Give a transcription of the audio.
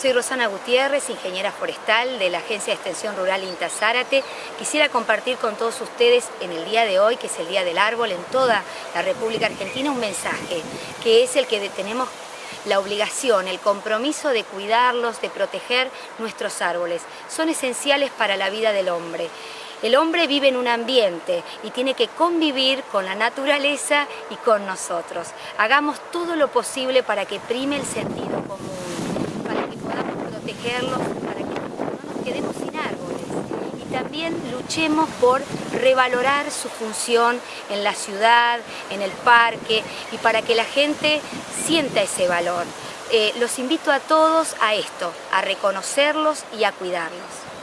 Soy Rosana Gutiérrez, ingeniera forestal de la Agencia de Extensión Rural INTA Zárate. Quisiera compartir con todos ustedes en el día de hoy, que es el Día del Árbol en toda la República Argentina, un mensaje que es el que tenemos la obligación, el compromiso de cuidarlos, de proteger nuestros árboles. Son esenciales para la vida del hombre. El hombre vive en un ambiente y tiene que convivir con la naturaleza y con nosotros. Hagamos todo lo posible para que prime el sentido común, para que podamos protegerlos, para que no nos quedemos sin árboles. Y también luchemos por revalorar su función en la ciudad, en el parque y para que la gente sienta ese valor. Eh, los invito a todos a esto, a reconocerlos y a cuidarlos.